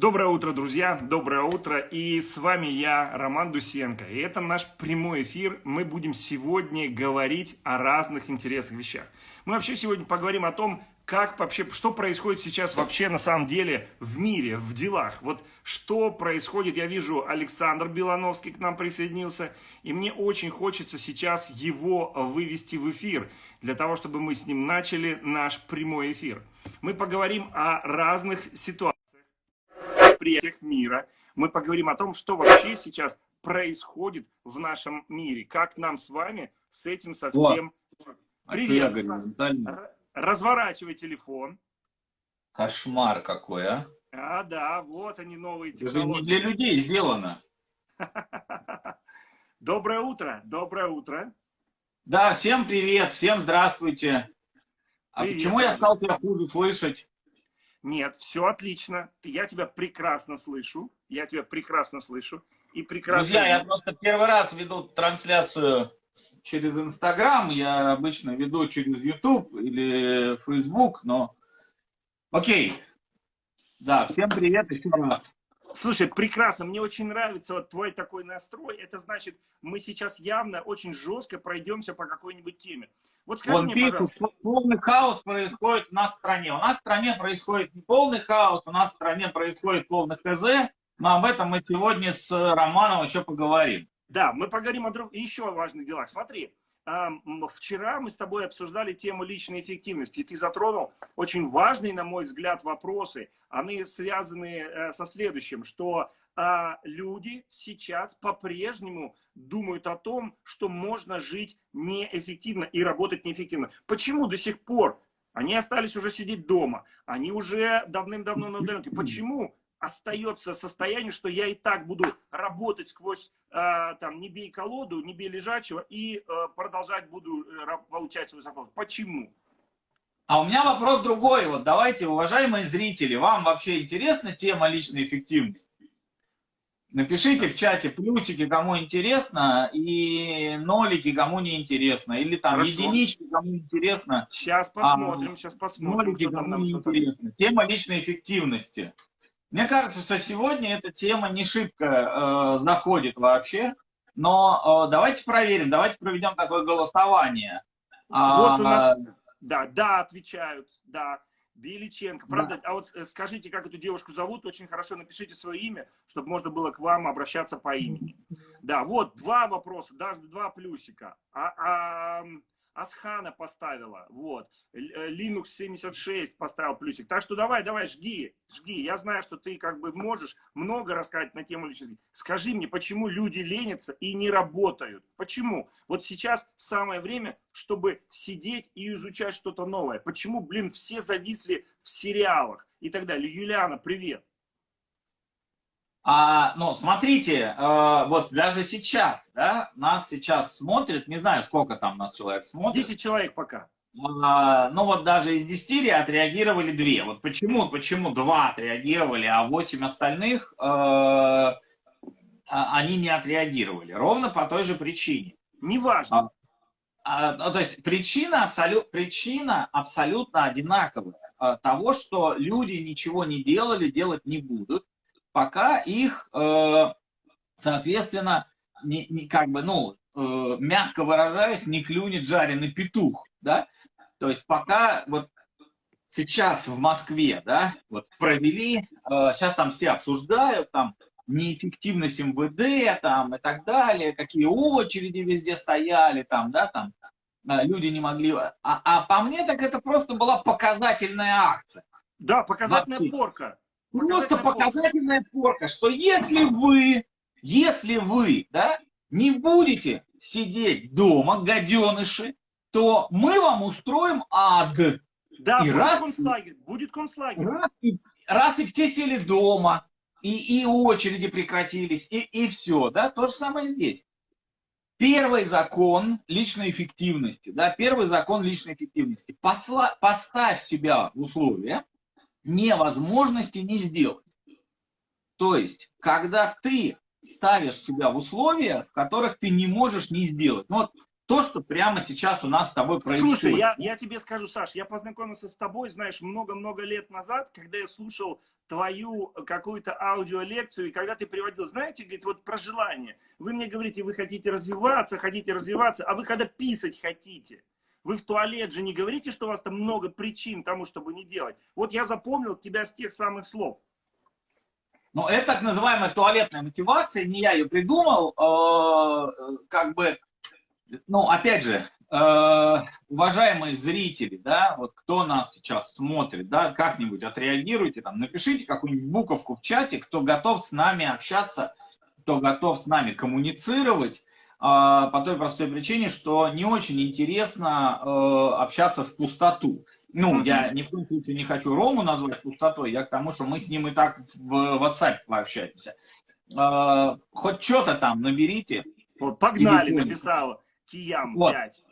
Доброе утро, друзья! Доброе утро! И с вами я, Роман Дусенко. И это наш прямой эфир. Мы будем сегодня говорить о разных интересных вещах. Мы вообще сегодня поговорим о том, как вообще, что происходит сейчас вообще на самом деле в мире, в делах. Вот что происходит, я вижу, Александр Белановский к нам присоединился, и мне очень хочется сейчас его вывести в эфир, для того, чтобы мы с ним начали наш прямой эфир. Мы поговорим о разных ситуациях восприятиях мира. Мы поговорим о том, что вообще сейчас происходит в нашем мире. Как нам с вами с этим совсем... А Привет! Говорю, Разворачивай телефон. Кошмар какой, а? А, да, вот они новые Это технологии. не для людей сделано. Доброе утро, доброе утро. Да, всем привет, всем здравствуйте. А Привет, почему я стал тебя хуже слышать? Нет, все отлично. Я тебя прекрасно слышу. Я тебя прекрасно слышу. И прекрасно... Друзья, я просто первый раз веду трансляцию через Инстаграм. Я обычно веду через YouTube или Facebook, но... Окей. Да, всем привет еще раз. Слушай, прекрасно, мне очень нравится вот твой такой настрой. Это значит, мы сейчас явно очень жестко пройдемся по какой-нибудь теме. Вот скажи Вон мне, пишут, пожалуйста, полный хаос происходит у нас в стране. У нас в стране происходит не полный хаос, у нас в стране происходит полный ХЗ. Но об этом мы сегодня с Романом еще поговорим. да, мы поговорим о друг... еще о важных делах. Смотри, вчера мы с тобой обсуждали тему личной эффективности, и ты затронул очень важные, на мой взгляд, вопросы. Они связаны э, со следующим, что а, люди сейчас по-прежнему думают о том, что можно жить неэффективно и работать неэффективно. Почему до сих пор они остались уже сидеть дома, они уже давным-давно на удаленке? Почему остается состояние, что я и так буду работать сквозь, э, там, не бей колоду, не бей лежачего, и э, продолжать буду э, получать свою зарплату. Почему? А у меня вопрос другой. Вот давайте, уважаемые зрители, вам вообще интересна тема личной эффективности? Напишите в чате плюсики, кому интересно, и нолики, кому не интересно. Или там Хорошо. единички, кому интересно, Сейчас посмотрим, сейчас посмотрим, нолики, кому не интересно. Тема личной эффективности. Мне кажется, что сегодня эта тема не шибко э, заходит вообще, но э, давайте проверим, давайте проведем такое голосование. Вот у нас, А, да, да, отвечают, да. Беличенко. Правда, а вот э, скажите, как эту девушку зовут, очень хорошо напишите свое имя, чтобы можно было к вам обращаться по имени. Да, вот два вопроса, даже два плюсика. А, а, Асхана поставила, вот. Э, Linux 76 поставил плюсик. Так что давай, давай, жги, жги. Я знаю, что ты как бы можешь много рассказать на тему личности. Скажи мне, почему люди ленятся и не работают? Почему? Вот сейчас самое время, чтобы сидеть и изучать что-то новое. Почему, блин, все зависли в сериалах и так далее? Юлиана, привет. А, ну, смотрите, э, вот даже сейчас, да, нас сейчас смотрит, не знаю, сколько там нас человек смотрит. 10 человек пока. А, ну, вот даже из 10 отреагировали 2. Вот почему, почему 2 отреагировали, а 8 остальных, э, а, они не отреагировали? Ровно по той же причине. Неважно. А, ну, то есть причина, абсолют, причина абсолютно одинаковая. А, того, что люди ничего не делали, делать не будут, пока их, э, соответственно, не, не, как бы, ну, э, мягко выражаясь, не клюнет жареный петух, да? То есть пока вот сейчас в Москве, да, вот провели, э, сейчас там все обсуждают, там, неэффективность МВД, там, и так далее, какие очереди везде стояли, там, да, там, э, люди не могли... А, а по мне так это просто была показательная акция. Да, показательная Вообще. порка. Просто Показательная порка. что если вы, если вы, да, не будете сидеть дома, гаденыши, то мы вам устроим ад. Да, И будет раз- концлагерь. Будет концлагерь. Раз и, раз и все сели дома, и, и очереди прекратились, и, и все, да, то же самое здесь. Первый закон личной эффективности, да, первый закон личной эффективности. Посла, поставь себя в условия невозможности не сделать. То есть, когда ты ставишь себя в условия, в которых ты не можешь не сделать. Ну, вот то, что прямо сейчас у нас с тобой происходит. Слушай, я, я тебе скажу, Саш, я познакомился с тобой, знаешь, много-много лет назад, когда я слушал твою какую-то аудиолекцию, и когда ты приводил, знаете, говорит, вот про желание. Вы мне говорите, вы хотите развиваться, хотите развиваться, а вы когда писать хотите. Вы в туалет же не говорите, что у вас там много причин тому, чтобы не делать. Вот я запомнил тебя с тех самых слов. Ну, это так называемая туалетная мотивация, не я ее придумал, э, как бы, ну, опять же, э, уважаемые зрители, да, вот кто нас сейчас смотрит, да, как-нибудь отреагируйте, там, напишите какую-нибудь буковку в чате, кто готов с нами общаться, кто готов с нами коммуницировать, по той простой причине, что не очень интересно э, общаться в пустоту. Ну, я ни в коем случае не хочу Рому назвать пустотой, я к тому, что мы с ним и так в WhatsApp пообщаемся. Э, хоть что-то там наберите. Вот, погнали, написала Киям вот. 5.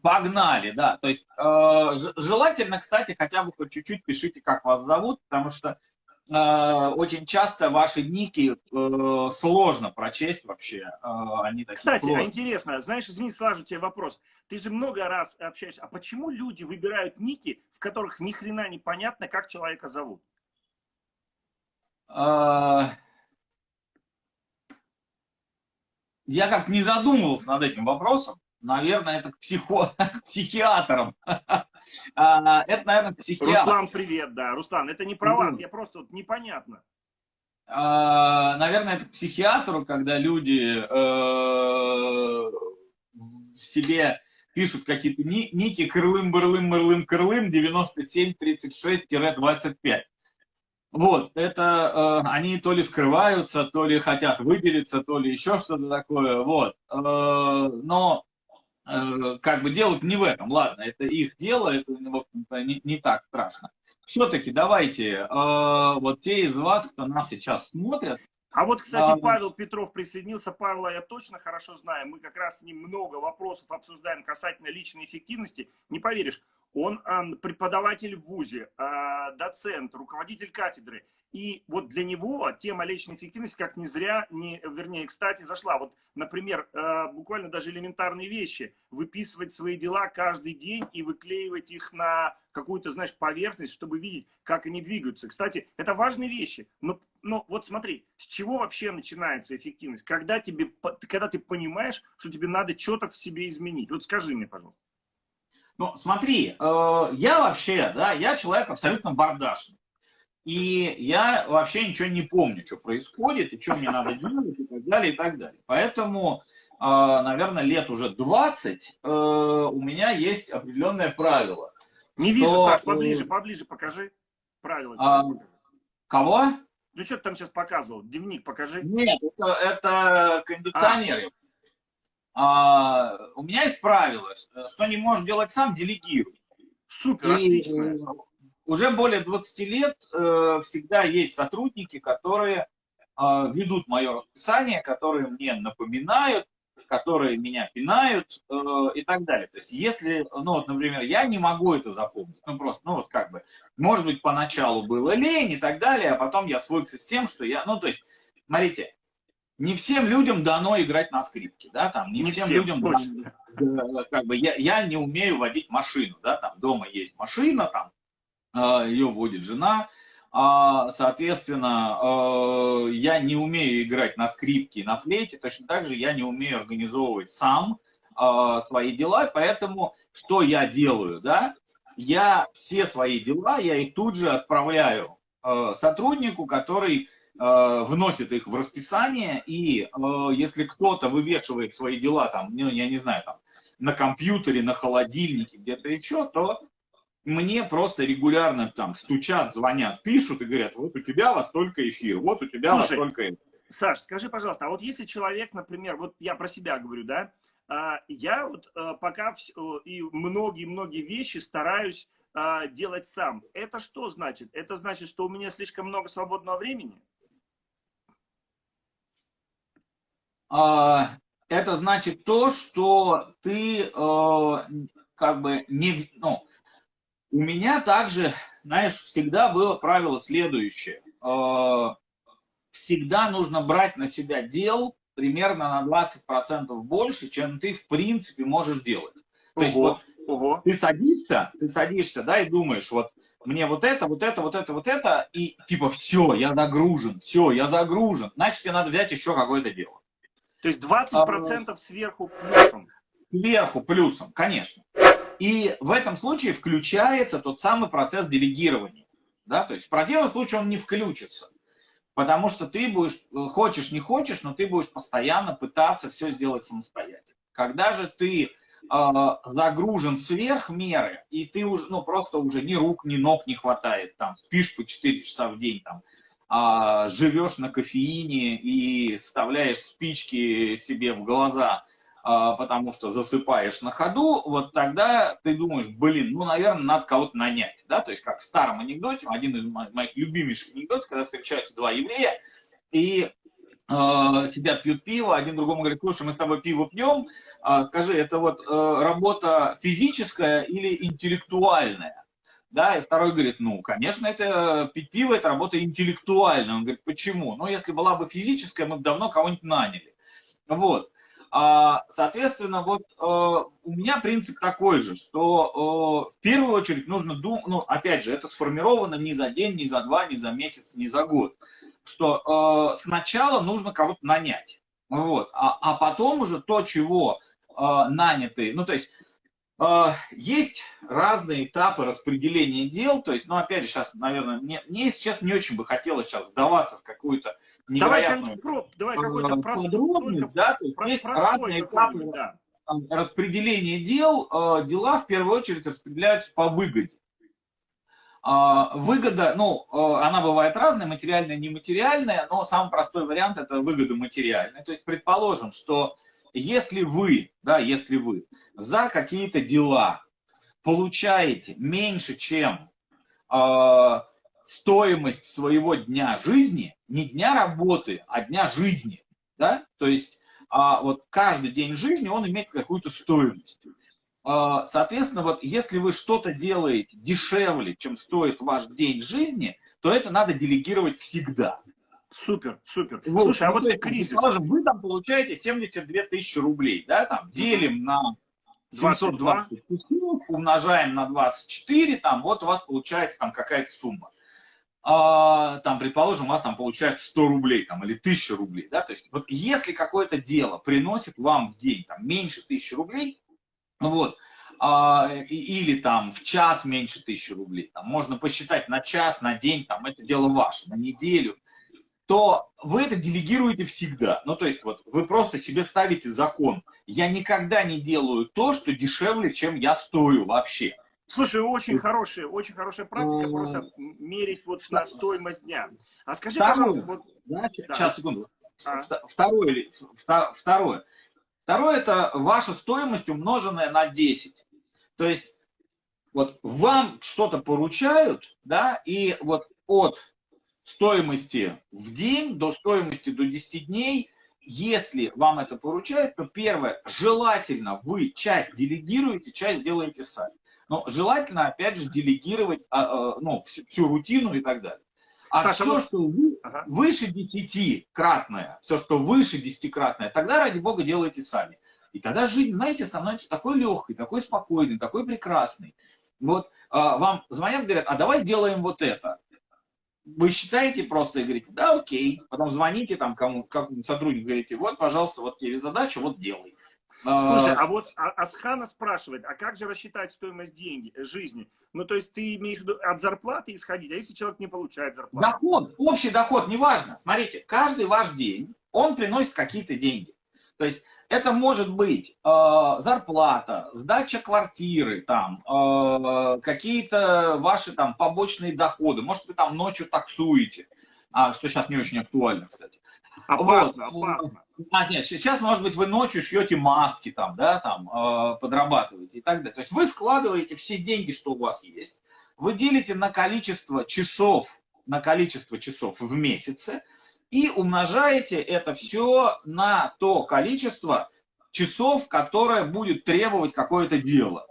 Погнали, да. То есть э, желательно, кстати, хотя бы хоть чуть-чуть пишите, как вас зовут, потому что очень часто ваши ники э, сложно прочесть вообще. Э, они кстати, а интересно, знаешь, извини, сразу тебе вопрос. Ты же много раз общаешься, а почему люди выбирают ники, в которых ни хрена не понятно, как человека зовут? Э, я как не задумывался над этим вопросом наверное, это к, психо... к психиатрам. А, это, наверное, к психиатрам. Руслан, привет, да. Руслан, это не про вас, я просто вот непонятно. А, наверное, это к психиатру, когда люди э, себе пишут какие-то ники крылым, бырлым, мырлым, крылым 9736-25. Вот, это э, они то ли скрываются, то ли хотят выделиться, то ли еще что-то такое, вот. Э, но как бы дело не в этом, ладно, это их дело, это, в общем-то, не, не так страшно. Все-таки давайте, э, вот те из вас, кто нас сейчас смотрят, а вот, кстати, а, Павел Петров присоединился. Павла я точно хорошо знаю. Мы как раз с ним много вопросов обсуждаем касательно личной эффективности. Не поверишь, он преподаватель в ВУЗе, э, доцент, руководитель кафедры. И вот для него тема личной эффективности как не зря, не, вернее, кстати, зашла. Вот, например, э, буквально даже элементарные вещи. Выписывать свои дела каждый день и выклеивать их на какую-то, знаешь, поверхность, чтобы видеть, как они двигаются. Кстати, это важные вещи. Но, но вот смотри, с чего вообще начинается эффективность? Когда, тебе, когда ты понимаешь, что тебе надо что-то в себе изменить. Вот скажи мне, пожалуйста. Ну, смотри, э, я вообще, да, я человек абсолютно бардашный. И я вообще ничего не помню, что происходит, и что мне надо делать, и так далее, и так далее. Поэтому, э, наверное, лет уже 20 э, у меня есть определенное правило. Не что... вижу, Саш, поближе, поближе покажи правила. А, кого? Ну, что ты там сейчас показывал? Дневник покажи. Нет, это, это кондиционеры. А. А, у меня есть правило, что не можешь делать сам, делегируй. Супер, и, отлично уже более 20 лет э, всегда есть сотрудники, которые э, ведут мое расписание, которые мне напоминают, которые меня пинают э, и так далее. То есть если, ну вот, например, я не могу это запомнить, ну просто, ну вот как бы, может быть, поначалу было лень и так далее, а потом я свыкся с тем, что я, ну то есть, смотрите, не всем людям дано играть на скрипке, да, там, не, не всем, всем людям дано, как бы, я, я не умею водить машину, да, там, дома есть машина, там, а, ее водит жена, а, соответственно, а, я не умею играть на скрипке и на флейте, точно так же я не умею организовывать сам свои дела, поэтому что я делаю, да? Я все свои дела, я их тут же отправляю сотруднику, который вносит их в расписание, и если кто-то вывешивает свои дела там, ну, я не знаю, там, на компьютере, на холодильнике, где-то еще, то мне просто регулярно там стучат, звонят, пишут и говорят, вот у тебя во столько эфир, вот у тебя Слушай, во столько Саш, скажи, пожалуйста, а вот если человек, например, вот я про себя говорю, да, а, я вот а, пока и многие-многие вещи стараюсь а, делать сам. Это что значит? Это значит, что у меня слишком много свободного времени? Это значит то, что ты как бы не, ну, у меня также, знаешь, всегда было правило следующее. Э, всегда нужно брать на себя дел примерно на 20% больше, чем ты в принципе можешь делать. То есть вот ого. ты садишься, ты садишься, да, и думаешь, вот мне вот это, вот это, вот это, вот это, и типа все, я загружен, все, я загружен, значит, тебе надо взять еще какое-то дело. То есть 20% а, сверху плюсом? Сверху плюсом, конечно. И в этом случае включается тот самый процесс делегирования. Да? То есть в противном случае он не включится. Потому что ты будешь, хочешь, не хочешь, но ты будешь постоянно пытаться все сделать самостоятельно. Когда же ты э, загружен сверх меры, и ты уже, ну, просто уже ни рук, ни ног не хватает, там, спишь по 4 часа в день, там, э, живешь на кофеине и вставляешь спички себе в глаза, э, потому что засыпаешь на ходу, вот тогда ты думаешь, блин, ну, наверное, надо кого-то нанять, да, то есть как в старом анекдоте, один из моих любимейших анекдотов, когда встречаются два еврея, и Э, сидят, пьют пиво, один другому говорит, слушай, мы с тобой пиво пьем, а, скажи, это вот э, работа физическая или интеллектуальная? Да, и второй говорит, ну, конечно, это пить пиво, это работа интеллектуальная. Он говорит, почему? Ну, если была бы физическая, мы бы давно кого-нибудь наняли. Вот. А, соответственно, вот э, у меня принцип такой же, что в первую очередь нужно думать, ну, опять же, это сформировано не за день, не за два, не за месяц, не за год что э, сначала нужно кого-то нанять. Вот. А, а потом уже то, чего э, наняты, ну то есть э, есть разные этапы распределения дел, то есть, ну опять же, сейчас, наверное, мне, мне сейчас не очень бы хотелось сейчас вдаваться в какую-то невероятную давай, давай подробность, да, то есть про, есть разные этапы да. распределения дел, э, дела в первую очередь распределяются по выгоде. А, выгода, ну, она бывает разная, материальная, нематериальная, но самый простой вариант это выгода материальная. То есть предположим, что если вы, да, если вы за какие-то дела получаете меньше, чем э, стоимость своего дня жизни, не дня работы, а дня жизни, да, то есть э, вот каждый день жизни он имеет какую-то стоимость. А, соответственно, вот если вы что-то делаете дешевле, чем стоит ваш день жизни, то это надо делегировать всегда. Супер, супер. Вот, Слушай, а вот в кризис... Вы там получаете 72 тысячи рублей, да, там, делим на 720 умножаем на 24, там, вот у вас получается там какая-то сумма. А, там, предположим, у вас там получается 100 рублей, там, или 1000 рублей, да, то есть, вот если какое-то дело приносит вам в день, там, меньше 1000 рублей, вот. А, или там в час меньше тысячи рублей, там, можно посчитать на час, на день, там, это дело ваше, на неделю, то вы это делегируете всегда. Ну, то есть, вот, вы просто себе ставите закон. Я никогда не делаю то, что дешевле, чем я стою вообще. Слушай, очень хорошая, очень хорошая практика, просто мерить вот на стоимость дня. А скажи, второе, пожалуйста, вот... Да, да. Сейчас, секунду. А? Второе, второе. Второе – это ваша стоимость, умноженная на 10. То есть вот вам что-то поручают, да, и вот от стоимости в день до стоимости до 10 дней, если вам это поручают, то первое, желательно вы часть делегируете, часть делаете сами. Но желательно, опять же, делегировать а, а, ну, всю, всю рутину и так далее. А Саша, все, ну... что вы, ага. выше десятикратное, все, что выше десятикратное, тогда, ради бога, делайте сами. И тогда жизнь, знаете, становится такой легкой, такой спокойной, такой прекрасной. Вот а, вам звонят, говорят, а давай сделаем вот это. Вы считаете просто и говорите, да, окей. Потом звоните там кому, как сотрудник, говорите, вот, пожалуйста, вот тебе задача, вот делай. Слушай, а, а вот а, Асхана спрашивает, а как же рассчитать стоимость деньги, э, жизни? Ну, то есть ты имеешь в виду от зарплаты исходить, а если человек не получает зарплату? Доход, общий доход, неважно. Смотрите, каждый ваш день, он приносит какие-то деньги. То есть это может быть э, зарплата, сдача квартиры, там, э, какие-то ваши там побочные доходы. Может, вы там ночью таксуете, а, что сейчас не очень актуально, кстати. Опасно, вот. опасно. А, нет, сейчас, может быть, вы ночью шьете маски, там, да, там, э, подрабатываете и так далее. То есть вы складываете все деньги, что у вас есть, вы делите на количество часов, на количество часов в месяце, и умножаете это все на то количество часов, которое будет требовать какое-то дело.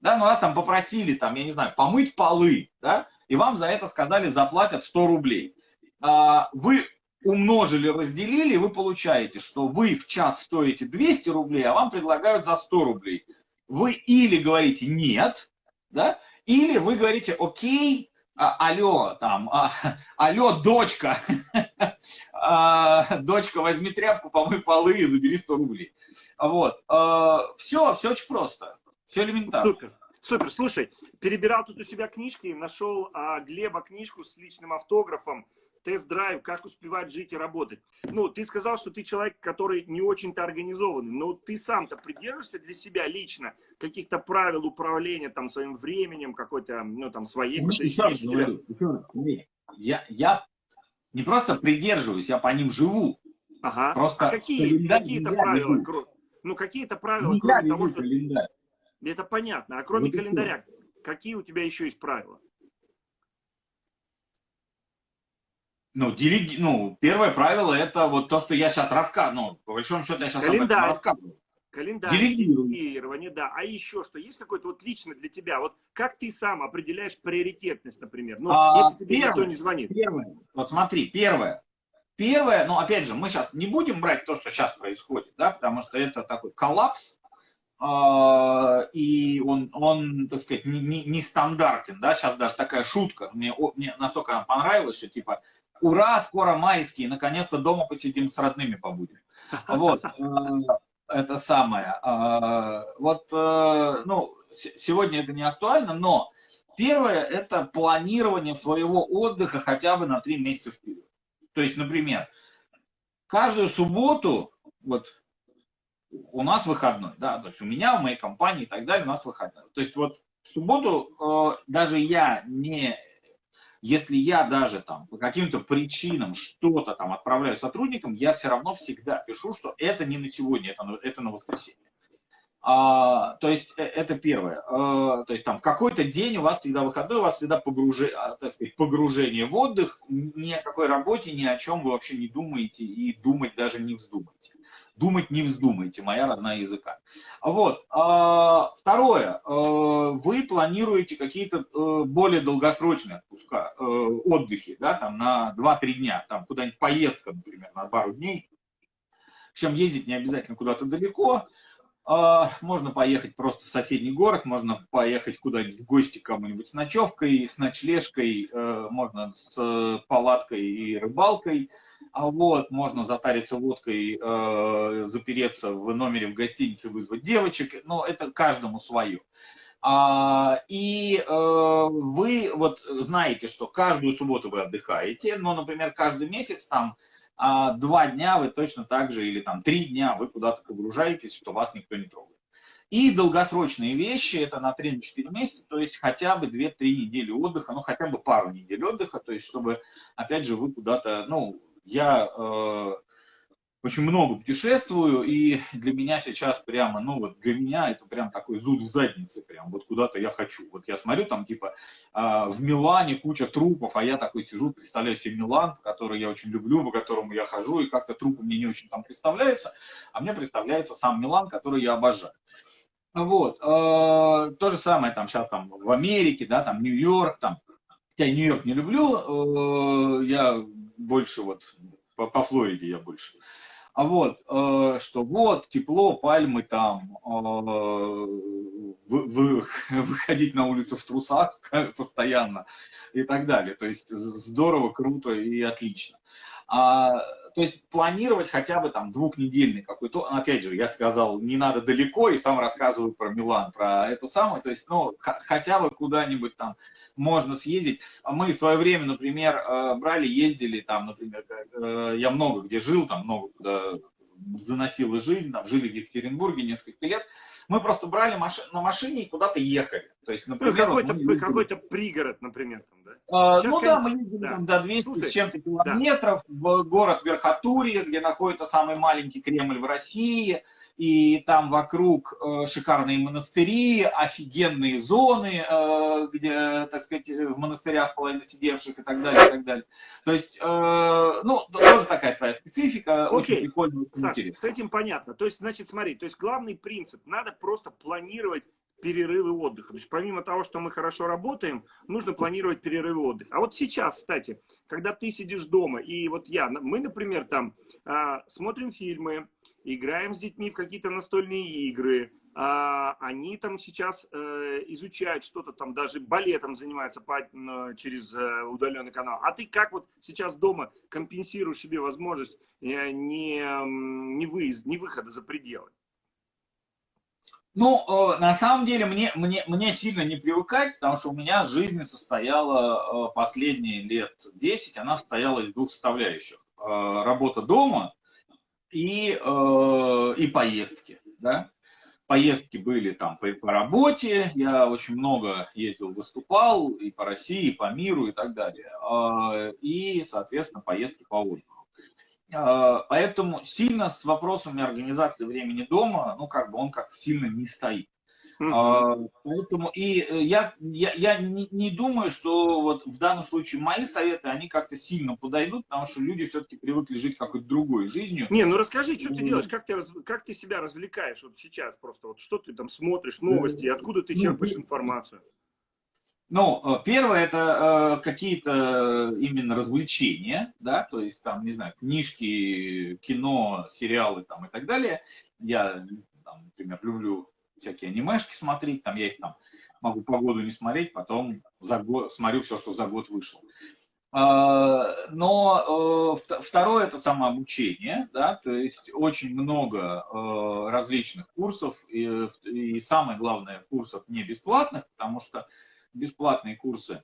Да, ну вас там попросили, там, я не знаю, помыть полы, да, и вам за это сказали, заплатят 100 рублей. А, вы умножили, разделили, вы получаете, что вы в час стоите 200 рублей, а вам предлагают за 100 рублей. Вы или говорите нет, да, или вы говорите, окей, алло, там, а, алло, дочка, а, дочка, возьми тряпку, помой полы и забери 100 рублей. Вот, а, все, все очень просто, все элементарно. Супер. Супер, слушай, перебирал тут у себя книжки, нашел а, Глеба книжку с личным автографом, тест-драйв, как успевать жить и работать. Ну, ты сказал, что ты человек, который не очень-то организованный, но ты сам-то придерживаешься для себя лично каких-то правил управления там своим временем, какой-то, ну, там, своей... Ну, еще раз говорю, я, я не просто придерживаюсь, я по ним живу. Ага. Просто а какие, какие-то правила? Веду. Ну, какие-то правила, не кроме того, что... Календарь. Это понятно. А кроме вот календаря, какие у тебя еще есть правила? Ну, делеги... ну, первое правило это вот то, что я сейчас рассказываю. Ну, по большому счету я сейчас Календарь. об этом рассказываю. Календарь, делегирование, да. А еще что? Есть какой-то вот лично для тебя? Вот как ты сам определяешь приоритетность, например? Ну, а, если тебе первое, никто не звонит. Первое. Вот смотри, первое. Первое, ну, опять же, мы сейчас не будем брать то, что сейчас происходит, да, потому что это такой коллапс, э, и он, он, так сказать, не, не, не стандартен, да, сейчас даже такая шутка, мне, мне настолько она понравилась, что типа ура, скоро майские, наконец-то дома посидим с родными побудем. Вот, э, это самое. Э, вот, э, ну, сегодня это не актуально, но первое – это планирование своего отдыха хотя бы на три месяца вперед. То есть, например, каждую субботу, вот у нас выходной, да, то есть у меня, у моей компании и так далее, у нас выходной. То есть вот в субботу даже я не если я даже там по каким-то причинам что-то там отправляю сотрудникам, я все равно всегда пишу, что это не на сегодня, это на, это на воскресенье. А, то есть э, это первое. А, то есть там какой-то день у вас всегда выходной, у вас всегда погружение, так сказать, погружение в отдых, ни о какой работе, ни о чем вы вообще не думаете и думать даже не вздумаете думать не вздумайте, моя родная языка. Вот. А, второе. А, вы планируете какие-то э, более долгосрочные отпуска, э, отдыхи, да, там на 2-3 дня, там куда-нибудь поездка, например, на пару дней. Причем ездить не обязательно куда-то далеко, а, можно поехать просто в соседний город, можно поехать куда-нибудь в гости кому-нибудь с ночевкой, с ночлежкой, э, можно с палаткой и рыбалкой. А вот, можно затариться водкой, э, запереться в номере в гостинице, вызвать девочек, но это каждому свое. А, и э, вы вот знаете, что каждую субботу вы отдыхаете, но, например, каждый месяц там а, два дня вы точно так же, или там три дня вы куда-то погружаетесь, что вас никто не трогает. И долгосрочные вещи, это на 3-4 месяца, то есть хотя бы 2-3 недели отдыха, ну хотя бы пару недель отдыха, то есть чтобы, опять же, вы куда-то, ну, я э, очень много путешествую, и для меня сейчас прямо, ну вот для меня это прям такой зуд в заднице, прям вот куда-то я хочу. Вот я смотрю там типа э, в Милане куча трупов, а я такой сижу, представляю себе Милан, который я очень люблю, по которому я хожу, и как-то трупы мне не очень там представляются, а мне представляется сам Милан, который я обожаю. Вот, э, то же самое там сейчас там в Америке, да, там Нью-Йорк, там, я Нью-Йорк не люблю, э, я больше вот по, по Флориде я больше. А вот, э, что вот, тепло, пальмы там, э, вы, вы, выходить на улицу в трусах постоянно и так далее. То есть здорово, круто и отлично. А, то есть планировать хотя бы там двухнедельный какой-то, опять же, я сказал, не надо далеко, и сам рассказываю про Милан, про эту самую, то есть, ну, хотя бы куда-нибудь там можно съездить. Мы в свое время, например, э, брали, ездили там, например, э, я много где жил, там много куда заносила жизнь, там жили в Екатеринбурге несколько лет, мы просто брали маш... на машине и куда-то ехали. То есть, ну, например, ну, какой-то, мы... какой пригород, например, там, да? А, ну да, мы ездили да. там до 200 Слушай, с чем-то километров да. в город Верхотурье, где находится самый маленький Кремль в России и там вокруг э, шикарные монастыри, офигенные зоны, э, где, так сказать, в монастырях половина сидевших и так далее, и так далее. То есть, э, ну, тоже такая своя специфика, Окей. очень прикольно. Саша, с этим понятно. То есть, значит, смотри, то есть главный принцип, надо просто планировать перерывы отдыха. То есть помимо того, что мы хорошо работаем, нужно планировать перерывы отдыха. А вот сейчас, кстати, когда ты сидишь дома, и вот я, мы, например, там а, смотрим фильмы, играем с детьми в какие-то настольные игры, а, они там сейчас э, изучают что-то там, даже балетом занимаются по, через э, удаленный канал. А ты как вот сейчас дома компенсируешь себе возможность э, не, не, выезд, не выхода за пределы? Ну, на самом деле, мне, мне, мне сильно не привыкать, потому что у меня жизнь состояла последние лет 10, она состояла из двух составляющих. Работа дома и, и поездки. Да? поездки были там по, по работе, я очень много ездил, выступал и по России, и по миру и так далее. А, и, соответственно, поездки по воздуху. А, поэтому сильно с вопросами организации времени дома, ну, как бы он как сильно не стоит. Uh-huh. Поэтому и э, я, я, я не, не думаю, что вот в данном случае мои советы, они как-то сильно подойдут, потому что люди все-таки привыкли жить какой-то другой жизнью. Не, ну расскажи, что ты делаешь, как ты, как ты себя развлекаешь вот сейчас просто, вот что ты там смотришь, новости, откуда ты черпаешь информацию? Ну, э, первое это э, какие-то именно развлечения, да, то есть там, не знаю, книжки, кино, сериалы там и так далее. Я, там, например, люблю всякие анимешки смотреть, там я их там могу по году не смотреть, потом за год, смотрю все, что за год вышло. А, но э, второе это самообучение, да, то есть очень много э, различных курсов, и, и самое главное, курсов не бесплатных, потому что бесплатные курсы,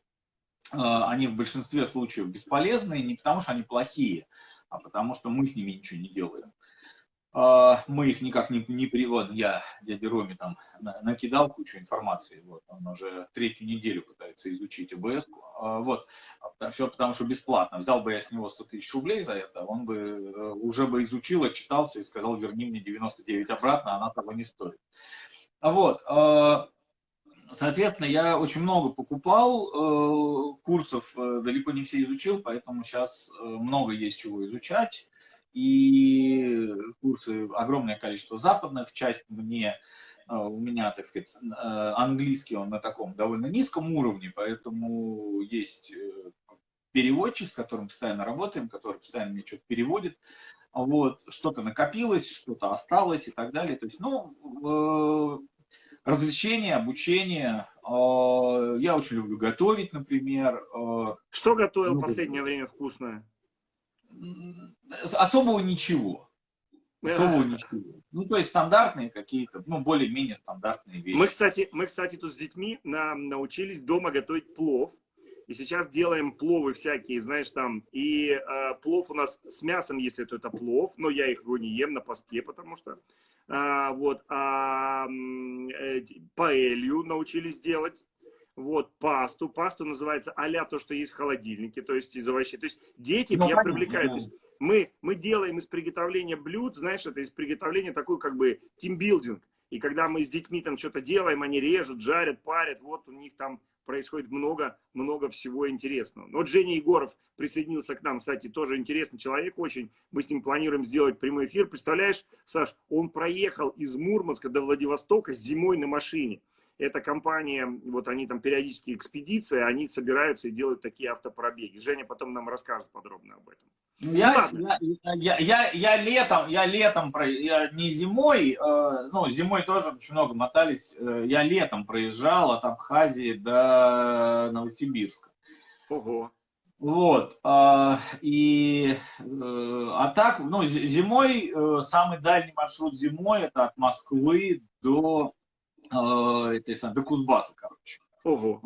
э, они в большинстве случаев бесполезные, не потому что они плохие, а потому что мы с ними ничего не делаем. А, мы их никак не, не приводим. Я дяде Роме там накидал кучу информации. Вот, он уже третью неделю пытается изучить ОБС. А, вот, все потому что бесплатно. Взял бы я с него 100 тысяч рублей за это, он бы э, уже бы изучил, отчитался и сказал, верни мне 99 обратно, она того не стоит. Вот, а, Соответственно, я очень много покупал э, курсов, э, далеко не все изучил, поэтому сейчас много есть чего изучать и курсы огромное количество западных, часть мне, э, у меня, так сказать, э, английский он на таком довольно низком уровне, поэтому есть э, переводчик, с которым постоянно работаем, который постоянно мне что-то переводит, вот, что-то накопилось, что-то осталось и так далее, то есть, ну, развлечения, обучение, я очень люблю готовить, например. Что готовил в последнее время вкусное? Особого ничего. Особого ничего. Ну, то есть стандартные какие-то, ну, более-менее стандартные вещи. Мы, кстати, мы, кстати, тут с детьми на, научились дома готовить плов. И сейчас делаем пловы всякие, знаешь, там. И э, плов у нас с мясом, если это, это плов, но я их его не ем на посте, потому что. Э, вот. А э, паэлью научились делать вот, пасту. Пасту называется а то, что есть в холодильнике, то есть из овощей. То есть дети ну, я понятно, привлекаю. Да. То есть мы, мы делаем из приготовления блюд, знаешь, это из приготовления такой как бы тимбилдинг. И когда мы с детьми там что-то делаем, они режут, жарят, парят, вот у них там происходит много, много всего интересного. Вот Женя Егоров присоединился к нам, кстати, тоже интересный человек очень. Мы с ним планируем сделать прямой эфир. Представляешь, Саш, он проехал из Мурманска до Владивостока зимой на машине эта компания, вот они там периодически экспедиции, они собираются и делают такие автопробеги. Женя потом нам расскажет подробно об этом. Ну, я, ну, я, я, я, я летом, я летом, я не зимой, э, ну, зимой тоже очень много мотались, э, я летом проезжал от Абхазии до Новосибирска. Ого. Вот, э, и, э, а так, ну, зимой, э, самый дальний маршрут зимой, это от Москвы до а, это, сам, до Кузбасса, короче. Ого.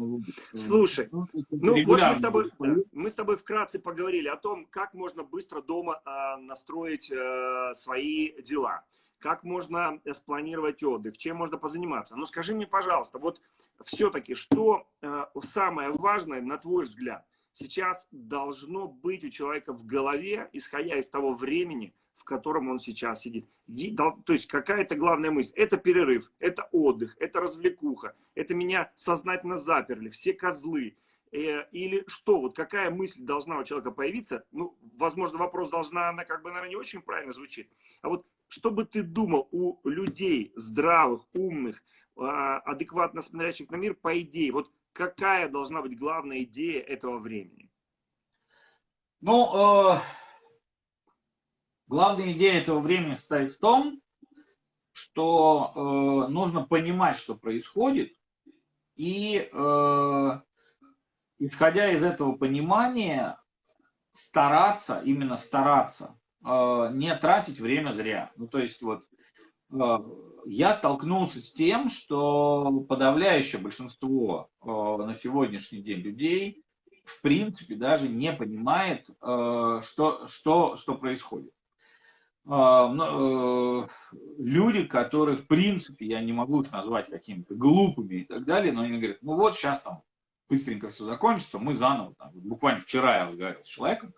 Слушай, ну, ну вот мы с, тобой, мы с тобой вкратце поговорили о том, как можно быстро дома э, настроить э, свои дела, как можно спланировать отдых, чем можно позаниматься. Но скажи мне, пожалуйста, вот все-таки, что э, самое важное, на твой взгляд, сейчас должно быть у человека в голове, исходя из того времени, в котором он сейчас сидит. То есть какая-то главная мысль. Это перерыв, это отдых, это развлекуха, это меня сознательно заперли, все козлы. Э, или что, вот какая мысль должна у человека появиться? Ну, возможно, вопрос должна, она как бы, наверное, не очень правильно звучит. А вот что бы ты думал у людей здравых, умных, а, адекватно смотрящих на мир, по идее, вот какая должна быть главная идея этого времени? Ну, э Главная идея этого времени состоит в том, что э, нужно понимать, что происходит, и э, исходя из этого понимания стараться, именно стараться, э, не тратить время зря. Ну, то есть вот э, я столкнулся с тем, что подавляющее большинство э, на сегодняшний день людей в принципе даже не понимает, э, что, что, что происходит. Э, э, люди, которые в принципе, я не могу их назвать какими-то глупыми и так далее, но они говорят, ну вот сейчас там быстренько все закончится, мы заново, там, буквально вчера я разговаривал с человеком,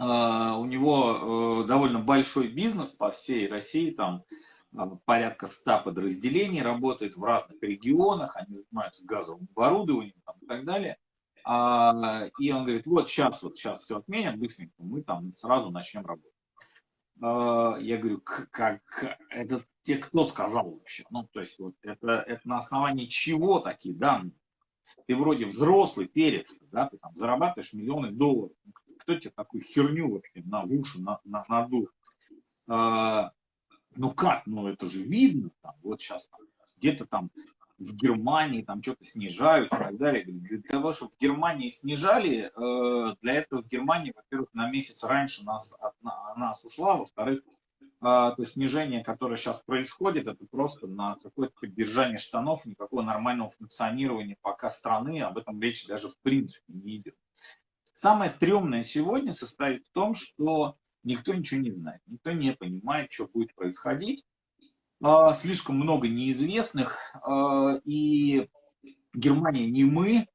у него довольно большой бизнес по всей России, там порядка 100 подразделений работает в разных регионах, они занимаются газовым оборудованием там, и так далее. А, и он говорит, вот сейчас, вот сейчас все отменят быстренько, мы там сразу начнем работать. А, я говорю, как, это те, кто сказал вообще? Ну, то есть, вот это, это на основании чего такие данные? Ты вроде взрослый перец, да, ты там зарабатываешь миллионы долларов. Ну, кто тебе такую херню вообще на уши на, на, надул? А, ну как, ну это же видно, там, вот сейчас где-то там в Германии там что-то снижают и так далее. Для того, чтобы в Германии снижали, э, для этого в Германии, во-первых, на месяц раньше нас, от нас ушла, во-вторых, э, то снижение, которое сейчас происходит, это просто на какое-то поддержание штанов, никакого нормального функционирования пока страны, об этом речь даже в принципе не идет. Самое стрёмное сегодня состоит в том, что никто ничего не знает, никто не понимает, что будет происходить. А, слишком много неизвестных, а, и Германия не мы.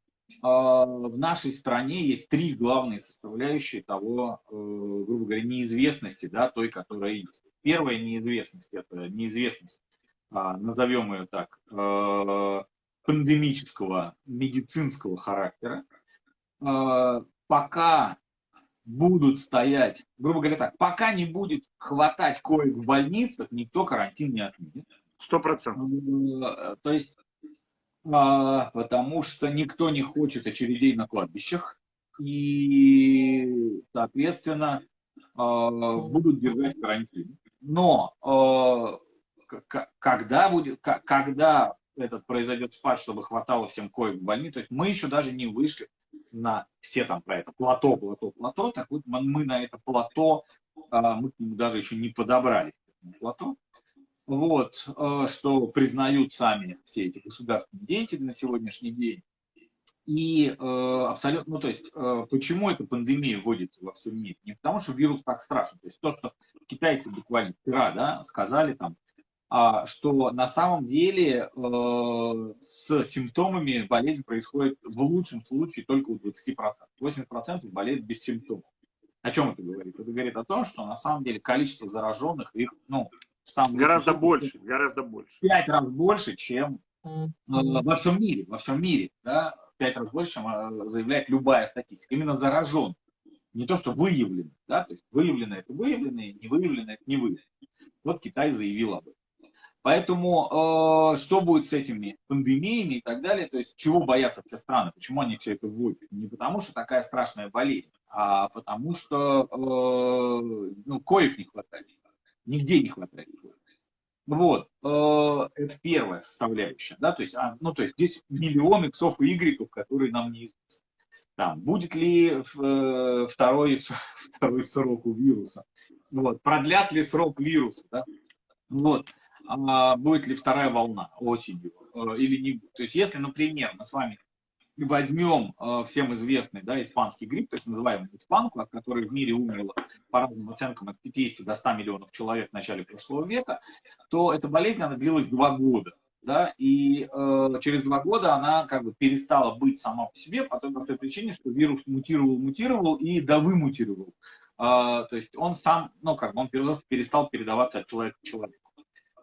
А, в нашей стране есть три главные составляющие того, э, грубо говоря, неизвестности, да, той, которая есть. Первая неизвестность – это неизвестность, назовем ее так, пандемического медицинского характера. Пока будут стоять, грубо говоря так, пока не будет хватать коек в больницах, никто карантин не отменит. Сто процентов. Э, то есть, а, потому что никто не хочет очередей на кладбищах, и, соответственно, а, будут держать карантин. Но когда будет, когда этот произойдет спад, чтобы хватало всем коек в больнице, то есть мы еще даже не вышли на все там про это плато, плато, плато, так вот мы на это плато, а, мы к нему даже еще не подобрались, плато, вот, а, что признают сами все эти государственные деятели на сегодняшний день. И э, абсолютно, ну то есть, почему эта пандемия вводится во всем мире? Не потому, что вирус так страшен. То есть то, что китайцы буквально вчера да, сказали там, а, что на самом деле э, с симптомами болезнь происходит в лучшем случае только у 20%. 80% болеют без симптомов. О чем это говорит? Это говорит о том, что на самом деле количество зараженных их, ну, самом гораздо больше, гораздо больше. Пять раз больше, чем э, во всем мире, во всем мире, да, пять раз больше, чем э, заявляет любая статистика. Именно заражен. Не то, что выявлено, да, то есть выявлено это выявлено, не выявлено это не выявлено. Вот Китай заявил об этом. Поэтому э, что будет с этими пандемиями и так далее, то есть чего боятся все страны, почему они все это вводят? Не потому что такая страшная болезнь, а потому что э, ну, коек не хватает, нигде не хватает Вот, э, это первая составляющая, да, то есть, а, ну, то есть здесь миллион иксов и игреков, которые нам неизвестны. Там, будет ли э, второй, второй срок у вируса, вот, продлят ли срок вируса, да, вот, будет ли вторая волна осенью э, или не будет. То есть если, например, мы с вами возьмем э, всем известный да, испанский грипп, есть называемый испанку, от которой в мире умерло по разным оценкам от 50 до 100 миллионов человек в начале прошлого века, то эта болезнь, она длилась два года. Да, и э, через два года она как бы перестала быть сама по себе по той простой причине, что вирус мутировал, мутировал и довымутировал. Э, то есть он сам, ну как бы он перестал передаваться от человека к человеку.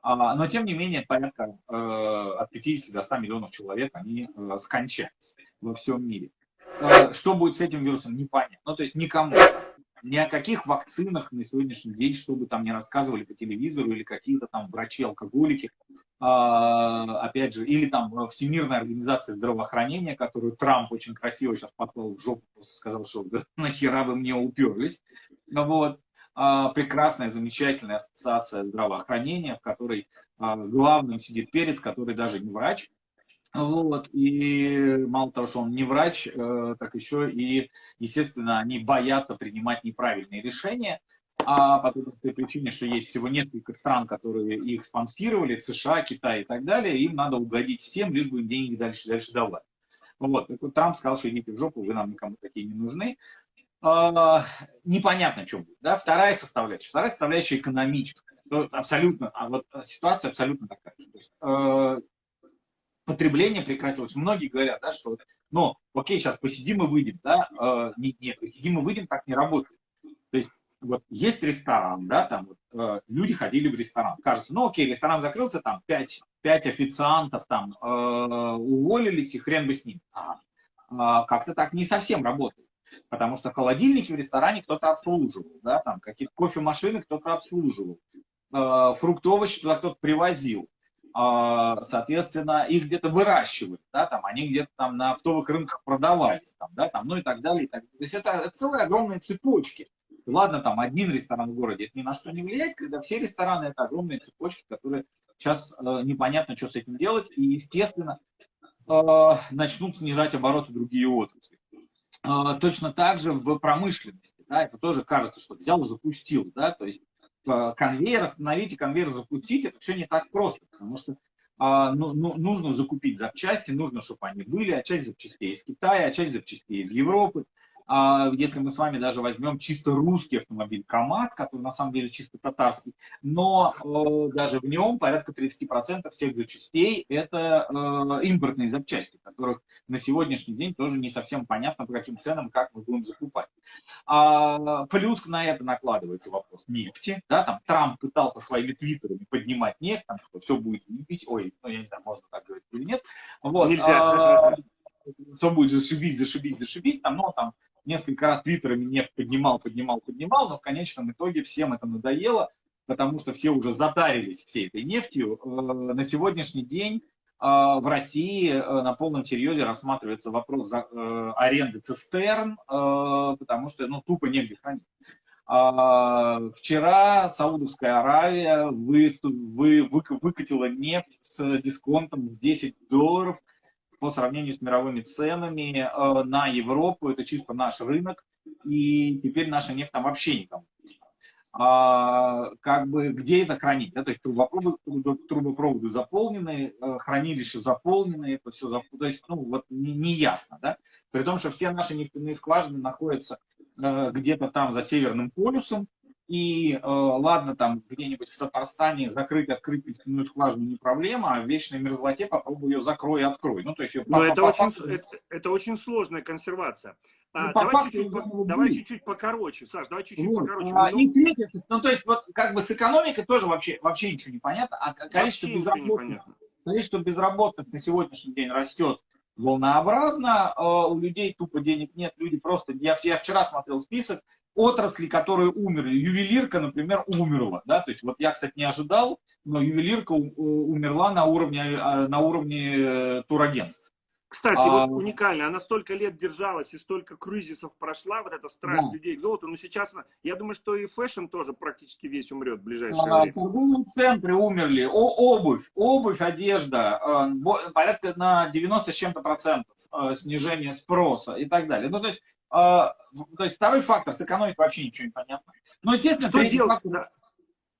А, но тем не менее порядка э, от 50 до 100 миллионов человек они э, скончаются во всем мире. Э, что будет с этим вирусом, непонятно. Ну, то есть никому, ни о каких вакцинах на сегодняшний день, чтобы там не рассказывали по телевизору или какие-то там врачи-алкоголики, опять же, или там Всемирная организация здравоохранения, которую Трамп очень красиво сейчас послал в жопу, просто сказал, что да, нахера вы мне уперлись. Вот. Прекрасная, замечательная ассоциация здравоохранения, в которой главным сидит перец, который даже не врач, вот, и мало того, что он не врач, э, так еще и, естественно, они боятся принимать неправильные решения, а по той причине, что есть всего несколько стран, которые их спонсировали, США, Китай и так далее, им надо угодить всем, лишь бы им деньги дальше, дальше давать. Вот, так вот Трамп сказал, что идите в жопу, вы нам никому такие не нужны. А, непонятно, что будет. Да? Вторая составляющая. Вторая составляющая экономическая. Абсолютно, а вот ситуация абсолютно такая. То э, потребление прекратилось. Многие говорят, да, что, ну, окей, сейчас посидим и выйдем, да, э, нет, нет, посидим и выйдем так не работает. То есть, вот есть ресторан, да, там вот, э, люди ходили в ресторан, кажется, ну, окей, ресторан закрылся, там, пять, пять официантов там уволились, и хрен бы с ним. А, а, как-то так не совсем работает. Потому что холодильники в ресторане кто-то обслуживал, да, там какие-то кофемашины кто-то обслуживал, э, фрукты, овощи туда кто-то привозил. А, соответственно, их где-то выращивают, да, там, они где-то там на оптовых рынках продавались, там, да, там, ну и так далее. И так. То есть это, это целые огромные цепочки. Ладно, там один ресторан в городе, это ни на что не влияет, когда все рестораны это огромные цепочки, которые сейчас э, непонятно, что с этим делать, и, естественно, э, начнут снижать обороты другие отрасли. Э, точно так же в промышленности, да, это тоже кажется, что взял, запустил, да, то есть конвейер остановить и конвейер запустить, это все не так просто, потому что а, ну, ну, нужно закупить запчасти, нужно, чтобы они были, а часть запчастей из Китая, а часть запчастей из Европы. А если мы с вами даже возьмем чисто русский автомобиль КАМАЗ, который на самом деле чисто татарский, но э, даже в нем порядка 30% всех запчастей это э, импортные запчасти, которых на сегодняшний день тоже не совсем понятно, по каким ценам, как мы будем закупать. А, плюс на это накладывается вопрос нефти. Да, там Трамп пытался своими твиттерами поднимать нефть, там, что все будет лепить, ой, ну я не знаю, можно так говорить или нет. Вот, Нельзя. А, все будет зашибись, зашибись, зашибись, там, ну, там, несколько раз твиттерами нефть поднимал, поднимал, поднимал, но в конечном итоге всем это надоело, потому что все уже затарились всей этой нефтью. Э, на сегодняшний день э, в России э, на полном серьезе рассматривается вопрос аренды цистерн, потому что ну, тупо негде хранить. А, вчера Саудовская Аравия вы, вы, выкатила нефть с дисконтом в 10 долларов – по сравнению с мировыми ценами э, на Европу, это чисто наш рынок, и теперь наша нефть там вообще никому. А, как бы где это хранить? Да? То есть трубопроводы, трубопроводы заполнены, э, хранилища заполнены, это все зап... то есть, ну, вот не, не ясно, да? При том, что все наши нефтяные скважины находятся э, где-то там за Северным полюсом, и э, ладно, там где-нибудь в Татарстане закрыть, открыть нефтяную скважину не проблема, а в вечной мерзлоте попробуй ее закрой и открой. Ну, то есть, Но это, очень, это, это очень сложная консервация. А, ну, давай чуть-чуть по, давай чуть-чуть покороче, Саш, давай чуть-чуть вот. покороче. А, и ну, то есть, вот как бы с экономикой тоже вообще, вообще ничего не понятно, а количество безработных, количество безработных на сегодняшний день растет волнообразно, э, у людей тупо денег нет, люди просто, я, я вчера смотрел список, отрасли, которые умерли. Ювелирка, например, умерла. Да? То есть, вот я, кстати, не ожидал, но ювелирка умерла на уровне, а, на уровне э, турагентств. Кстати, а... вот уникально, она столько лет держалась и столько кризисов прошла, вот эта страсть да. людей к золоту, но сейчас, я думаю, что и fashion тоже практически весь умрет в ближайшее а, время. Торговые центры умерли, О, обувь, обувь, одежда, э, порядка на 90 с чем-то процентов э, снижение спроса и так далее. Ну, то есть то есть второй фактор, с экономикой вообще ничего не понятно. Но, естественно, что третий делать? фактор,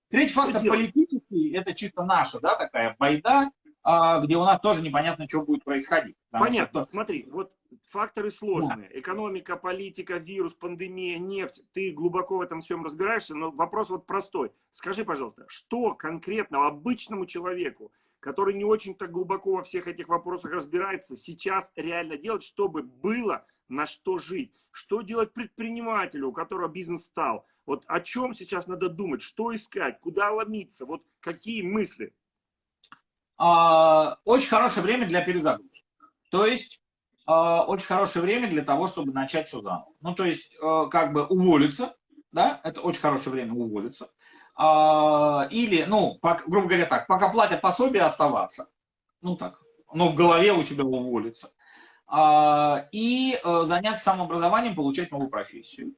третий что фактор политический, это чисто наша, да, такая байда, а, где у нас тоже непонятно, что будет происходить. Понятно, что... смотри, вот факторы сложные. Да. Экономика, политика, вирус, пандемия, нефть. Ты глубоко в этом всем разбираешься, но вопрос вот простой. Скажи, пожалуйста, что конкретно обычному человеку, который не очень-то глубоко во всех этих вопросах разбирается, сейчас реально делать, чтобы было на что жить? Что делать предпринимателю, у которого бизнес стал? Вот о чем сейчас надо думать, что искать, куда ломиться, вот какие мысли? А, очень хорошее время для перезагрузки. То есть а, очень хорошее время для того, чтобы начать все заново. Ну, то есть, а, как бы уволиться, да, это очень хорошее время уволиться. Или, ну, грубо говоря так, пока платят пособие оставаться, ну так, но в голове у себя уволиться. И заняться самообразованием, получать новую профессию.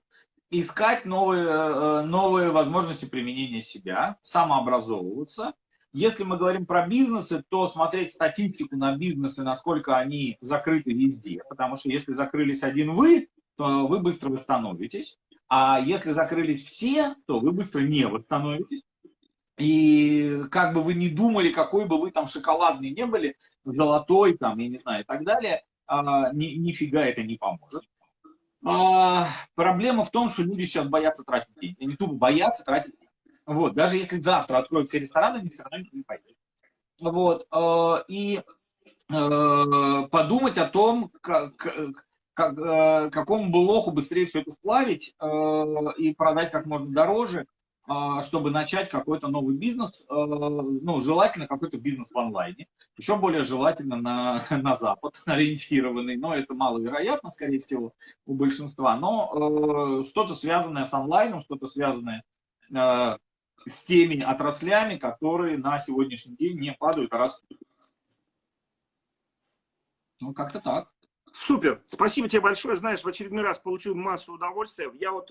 искать новые, новые возможности применения себя, самообразовываться. Если мы говорим про бизнесы, то смотреть статистику на бизнесы, насколько они закрыты везде. Потому что если закрылись один вы, то вы быстро восстановитесь. А если закрылись все, то вы быстро не восстановитесь. И как бы вы ни думали, какой бы вы там шоколадный не были, золотой там, я не знаю, и так далее, а, ни, нифига это не поможет. А, проблема в том, что люди сейчас боятся тратить деньги. Они тупо боятся тратить деньги. Вот, даже если завтра откроют все рестораны, они все равно никто не пойдет. Вот, а, и а, подумать о том, как, как, а, какому бы лоху быстрее все это сплавить а, и продать как можно дороже, чтобы начать какой-то новый бизнес, а, ну, желательно какой-то бизнес в онлайне, еще более желательно на, на Запад ориентированный, но это маловероятно, скорее всего, у большинства, но э, что-то связанное с онлайном, что-то связанное с теми отраслями, которые на сегодняшний день не падают, а растут. Ну, как-то так. Супер, спасибо тебе большое. Знаешь, в очередной раз получил массу удовольствия. Я вот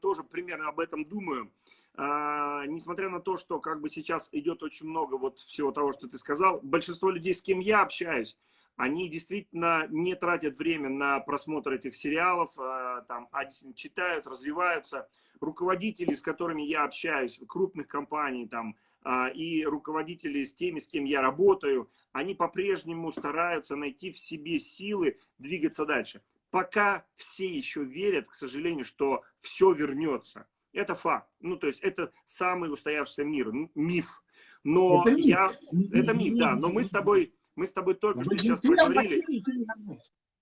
тоже примерно об этом думаю. А, несмотря на то, что как бы сейчас идет очень много вот всего того, что ты сказал, большинство людей, с кем я общаюсь, они действительно не тратят время на просмотр этих сериалов, а, там, а действительно читают, развиваются. Руководители, с которыми я общаюсь, крупных компаний, там, а, и руководители с теми, с кем я работаю, они по-прежнему стараются найти в себе силы двигаться дальше. Пока все еще верят, к сожалению, что все вернется. Это факт. Ну, то есть это самый устоявшийся мир, миф. Но это миф. я... Это миф, да. Но мы с тобой, мы с тобой только что сейчас поговорили.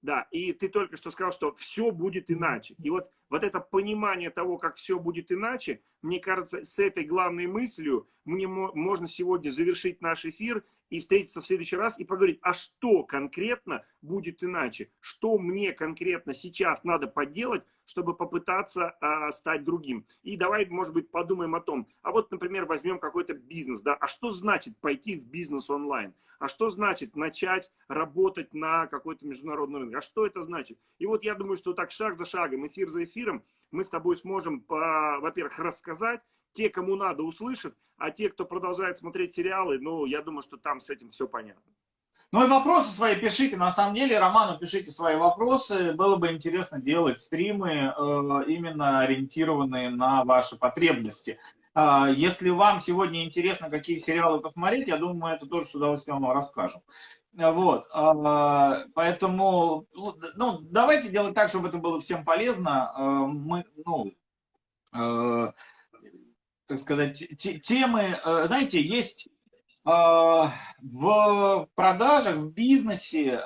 Да, и ты только что сказал, что все будет иначе. И вот, вот это понимание того, как все будет иначе, мне кажется, с этой главной мыслью мне можно сегодня завершить наш эфир и встретиться в следующий раз и поговорить, а что конкретно будет иначе? Что мне конкретно сейчас надо поделать, чтобы попытаться а, стать другим? И давай, может быть, подумаем о том, а вот, например, возьмем какой-то бизнес, да, а что значит пойти в бизнес онлайн? А что значит начать работать на какой-то международный рынок? А что это значит? И вот я думаю, что так шаг за шагом, эфир за эфиром, мы с тобой сможем, во-первых, рассказать, те, кому надо, услышат, а те, кто продолжает смотреть сериалы, ну, я думаю, что там с этим все понятно. Ну и вопросы свои пишите. На самом деле, Роману пишите свои вопросы. Было бы интересно делать стримы, э, именно ориентированные на ваши потребности. Э, если вам сегодня интересно, какие сериалы посмотреть, я думаю, это тоже с удовольствием вам расскажем. Вот, а, поэтому, ну, давайте делать так, чтобы это было всем полезно. Мы, ну, так сказать, темы, знаете, есть в продажах, в бизнесе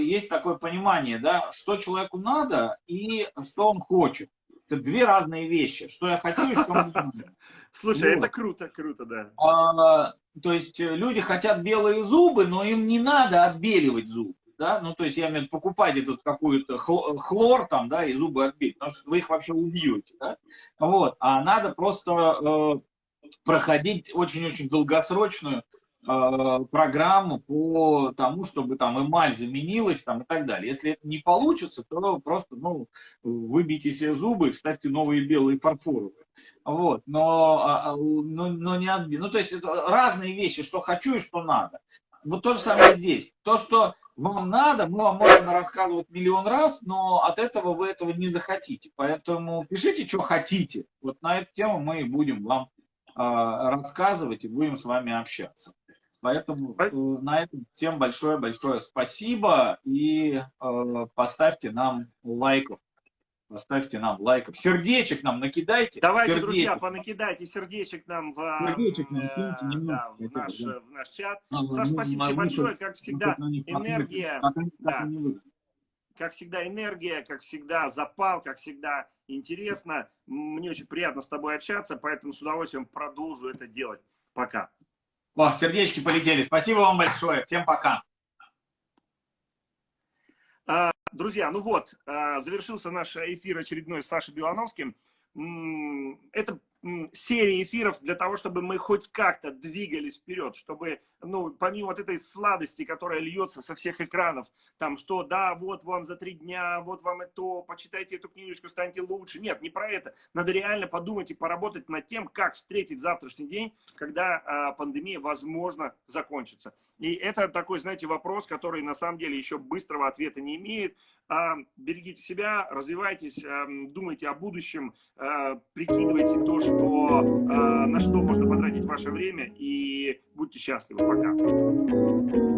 есть такое понимание, да, что человеку надо и что он хочет. Это две разные вещи. Что я хочу и что мне надо. Слушай, вот. это круто, круто, да. А, то есть э, люди хотят белые зубы, но им не надо отбеливать зубы. Да? Ну, то есть, я имею в виду, покупать этот какой-то хлор там, да, и зубы отбить, потому что вы их вообще убьете, да? Вот, а надо просто э, проходить очень-очень долгосрочную э, программу по тому, чтобы там эмаль заменилась там и так далее. Если это не получится, то просто, ну, выбейте себе зубы, ставьте новые белые фарфоровые. Вот, но, а, а, но, но не отбить. Ну, то есть это разные вещи, что хочу и что надо. Вот то же самое здесь. То, что вам надо, мы вам можем рассказывать миллион раз, но от этого вы этого не захотите. Поэтому пишите, что хотите. Вот на эту тему мы будем вам э, рассказывать и будем с вами общаться. Поэтому э, на этом всем большое-большое спасибо и э, поставьте нам лайков. Поставьте нам лайков. Сердечек нам накидайте. Давайте, сердечек. друзья, понакидайте сердечек нам в, сердечек нам, э, да, в, наш, да. в наш чат. А, Саш, спасибо тебе большое. Как всегда, энергия. Да. Как всегда, энергия, как всегда, запал, как всегда, интересно. Мне очень приятно с тобой общаться, поэтому с удовольствием продолжу это делать. Пока. О, сердечки полетели. Спасибо вам большое. Всем пока. Друзья, ну вот, а, завершился наш эфир очередной с Сашей Белановским. Это серии эфиров для того, чтобы мы хоть как-то двигались вперед, чтобы, ну, помимо вот этой сладости, которая льется со всех экранов, там, что, да, вот вам за три дня, вот вам это, почитайте эту книжечку, станьте лучше. Нет, не про это. Надо реально подумать и поработать над тем, как встретить завтрашний день, когда а, пандемия, возможно, закончится. И это такой, знаете, вопрос, который на самом деле еще быстрого ответа не имеет. А, берегите себя, развивайтесь, а, думайте о будущем, а, прикидывайте то, что, на что можно потратить ваше время и будьте счастливы. Пока.